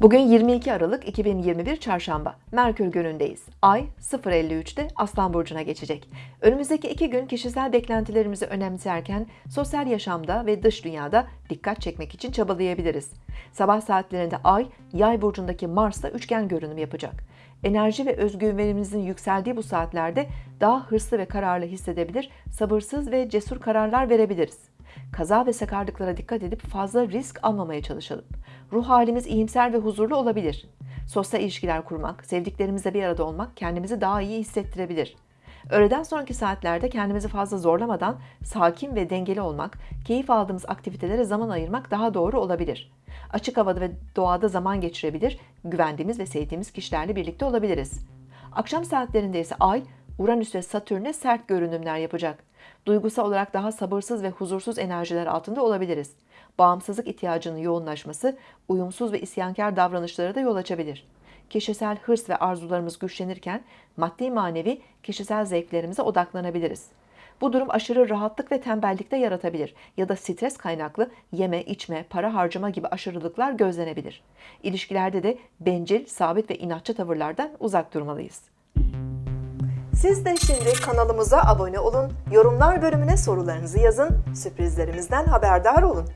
Bugün 22 Aralık 2021 Çarşamba. Merkür günündeyiz. Ay 0.53'te Aslan Burcu'na geçecek. Önümüzdeki iki gün kişisel beklentilerimizi önemserken sosyal yaşamda ve dış dünyada dikkat çekmek için çabalayabiliriz. Sabah saatlerinde Ay, Yay burcundaki Mars'ta üçgen görünüm yapacak. Enerji ve özgüvenimizin yükseldiği bu saatlerde daha hırslı ve kararlı hissedebilir, sabırsız ve cesur kararlar verebiliriz. Kaza ve sakarlıklara dikkat edip fazla risk almamaya çalışalım. Ruh halimiz iyimser ve huzurlu olabilir. Sosyal ilişkiler kurmak, sevdiklerimizle bir arada olmak kendimizi daha iyi hissettirebilir. Öğleden sonraki saatlerde kendimizi fazla zorlamadan sakin ve dengeli olmak, keyif aldığımız aktivitelere zaman ayırmak daha doğru olabilir. Açık havada ve doğada zaman geçirebilir, güvendiğimiz ve sevdiğimiz kişilerle birlikte olabiliriz. Akşam saatlerinde ise Ay, Uranüs ve Satürn'e sert görünümler yapacak. Duygusal olarak daha sabırsız ve huzursuz enerjiler altında olabiliriz. Bağımsızlık ihtiyacının yoğunlaşması, uyumsuz ve isyankar davranışlara da yol açabilir. Kişisel hırs ve arzularımız güçlenirken maddi manevi kişisel zevklerimize odaklanabiliriz. Bu durum aşırı rahatlık ve tembellik de yaratabilir ya da stres kaynaklı yeme, içme, para harcama gibi aşırılıklar gözlenebilir. İlişkilerde de bencil, sabit ve inatçı tavırlardan uzak durmalıyız. Siz de şimdi kanalımıza abone olun, yorumlar bölümüne sorularınızı yazın, sürprizlerimizden haberdar olun.